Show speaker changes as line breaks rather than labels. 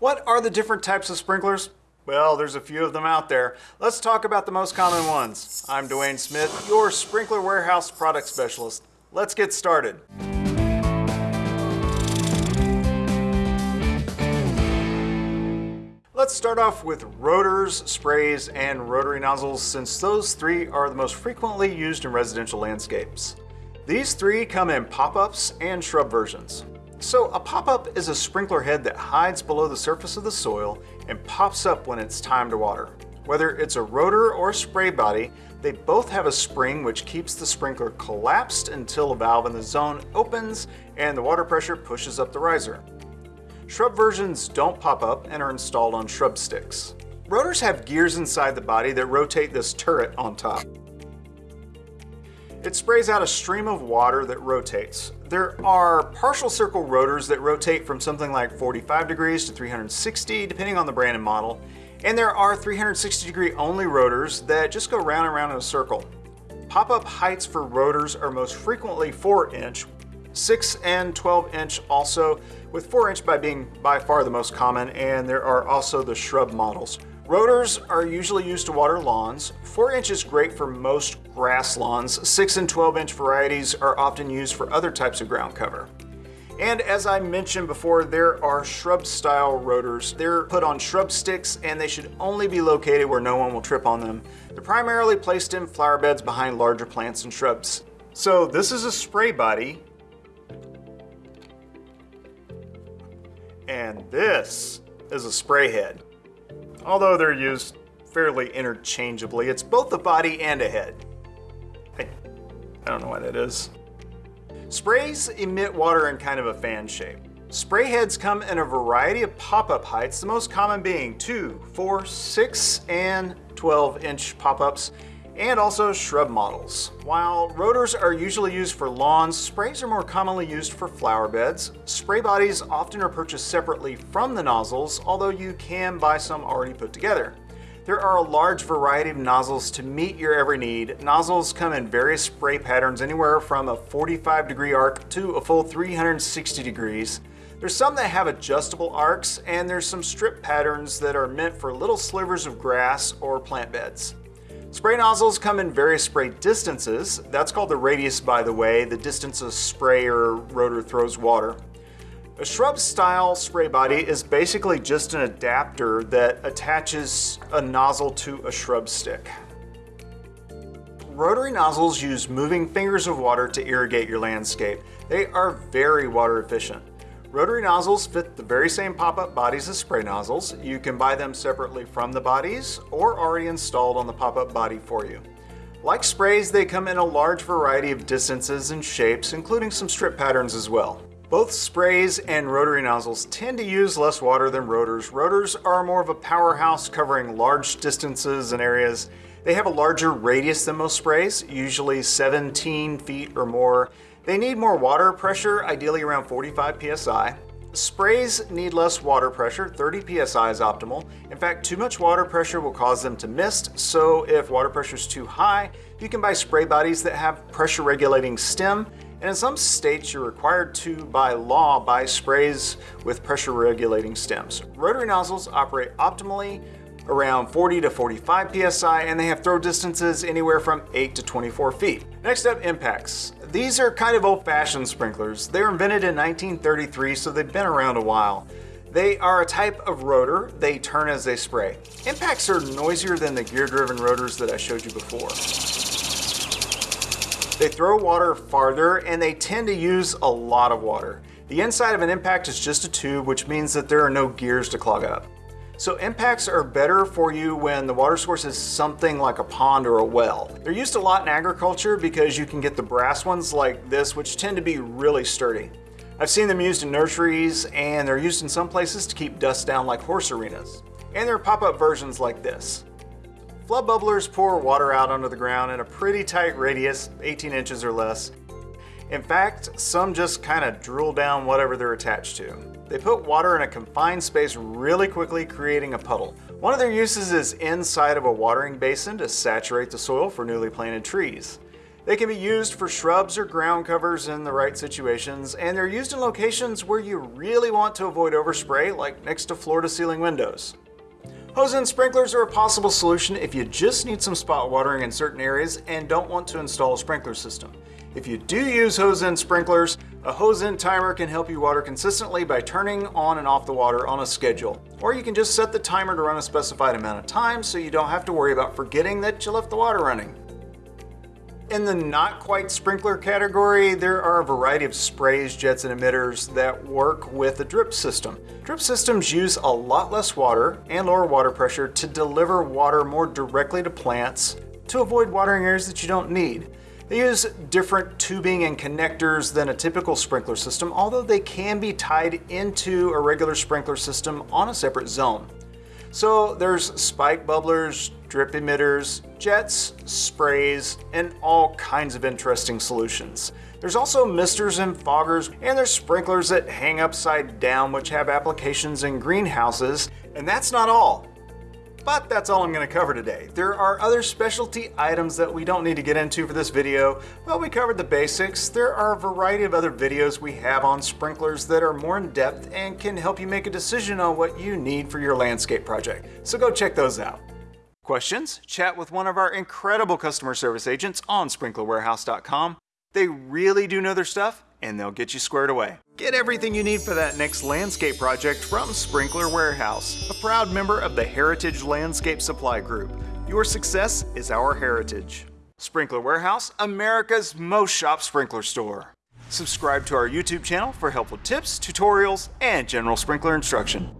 What are the different types of sprinklers? Well, there's a few of them out there. Let's talk about the most common ones. I'm Dwayne Smith, your Sprinkler Warehouse Product Specialist. Let's get started. Let's start off with rotors, sprays, and rotary nozzles since those three are the most frequently used in residential landscapes. These three come in pop-ups and shrub versions. So a pop-up is a sprinkler head that hides below the surface of the soil and pops up when it's time to water. Whether it's a rotor or a spray body, they both have a spring which keeps the sprinkler collapsed until a valve in the zone opens and the water pressure pushes up the riser. Shrub versions don't pop up and are installed on shrub sticks. Rotors have gears inside the body that rotate this turret on top. It sprays out a stream of water that rotates. There are partial circle rotors that rotate from something like 45 degrees to 360, depending on the brand and model. And there are 360 degree only rotors that just go round and round in a circle. Pop-up heights for rotors are most frequently 4 inch, 6 and 12 inch also, with 4 inch by being by far the most common, and there are also the shrub models. Rotors are usually used to water lawns. 4 inch is great for most grass lawns. 6 and 12 inch varieties are often used for other types of ground cover. And as I mentioned before, there are shrub style rotors. They're put on shrub sticks and they should only be located where no one will trip on them. They're primarily placed in flower beds behind larger plants and shrubs. So this is a spray body. And this is a spray head. Although they're used fairly interchangeably, it's both a body and a head. I, I don't know why that is. Sprays emit water in kind of a fan shape. Spray heads come in a variety of pop-up heights, the most common being 2, 4, 6, and 12 inch pop-ups, and also shrub models. While rotors are usually used for lawns, sprays are more commonly used for flower beds. Spray bodies often are purchased separately from the nozzles, although you can buy some already put together. There are a large variety of nozzles to meet your every need. Nozzles come in various spray patterns anywhere from a 45 degree arc to a full 360 degrees. There's some that have adjustable arcs and there's some strip patterns that are meant for little slivers of grass or plant beds. Spray nozzles come in various spray distances. That's called the radius, by the way, the distance a spray or rotor throws water. A shrub style spray body is basically just an adapter that attaches a nozzle to a shrub stick. Rotary nozzles use moving fingers of water to irrigate your landscape. They are very water efficient. Rotary nozzles fit the very same pop-up bodies as spray nozzles. You can buy them separately from the bodies or already installed on the pop-up body for you. Like sprays, they come in a large variety of distances and shapes, including some strip patterns as well. Both sprays and rotary nozzles tend to use less water than rotors. Rotors are more of a powerhouse covering large distances and areas. They have a larger radius than most sprays, usually 17 feet or more, they need more water pressure, ideally around 45 psi. Sprays need less water pressure, 30 psi is optimal. In fact, too much water pressure will cause them to mist, so if water pressure is too high, you can buy spray bodies that have pressure regulating stem, and in some states you're required to, by law, buy sprays with pressure regulating stems. Rotary nozzles operate optimally around 40 to 45 psi, and they have throw distances anywhere from 8 to 24 feet. Next up, impacts. These are kind of old-fashioned sprinklers. They were invented in 1933, so they've been around a while. They are a type of rotor. They turn as they spray. Impacts are noisier than the gear-driven rotors that I showed you before. They throw water farther and they tend to use a lot of water. The inside of an impact is just a tube, which means that there are no gears to clog up. So impacts are better for you when the water source is something like a pond or a well. They're used a lot in agriculture because you can get the brass ones like this, which tend to be really sturdy. I've seen them used in nurseries and they're used in some places to keep dust down like horse arenas. And there are pop-up versions like this. Flood bubblers pour water out under the ground in a pretty tight radius, 18 inches or less. In fact, some just kind of drool down whatever they're attached to. They put water in a confined space really quickly, creating a puddle. One of their uses is inside of a watering basin to saturate the soil for newly planted trees. They can be used for shrubs or ground covers in the right situations, and they're used in locations where you really want to avoid overspray, like next to floor-to-ceiling windows. Hose-end sprinklers are a possible solution if you just need some spot watering in certain areas and don't want to install a sprinkler system. If you do use hose-end sprinklers, a hose-end timer can help you water consistently by turning on and off the water on a schedule. Or you can just set the timer to run a specified amount of time so you don't have to worry about forgetting that you left the water running. In the not quite sprinkler category, there are a variety of sprays, jets, and emitters that work with a drip system. Drip systems use a lot less water and lower water pressure to deliver water more directly to plants to avoid watering areas that you don't need. They use different tubing and connectors than a typical sprinkler system, although they can be tied into a regular sprinkler system on a separate zone. So there's spike bubblers, drip emitters, jets, sprays, and all kinds of interesting solutions. There's also misters and foggers, and there's sprinklers that hang upside down which have applications in greenhouses, and that's not all. But that's all I'm going to cover today. There are other specialty items that we don't need to get into for this video. Well, we covered the basics. There are a variety of other videos we have on sprinklers that are more in depth and can help you make a decision on what you need for your landscape project. So go check those out. Questions? Chat with one of our incredible customer service agents on sprinklerwarehouse.com. They really do know their stuff and they'll get you squared away. Get everything you need for that next landscape project from Sprinkler Warehouse, a proud member of the Heritage Landscape Supply Group. Your success is our heritage. Sprinkler Warehouse, America's most shop sprinkler store. Subscribe to our YouTube channel for helpful tips, tutorials, and general sprinkler instruction.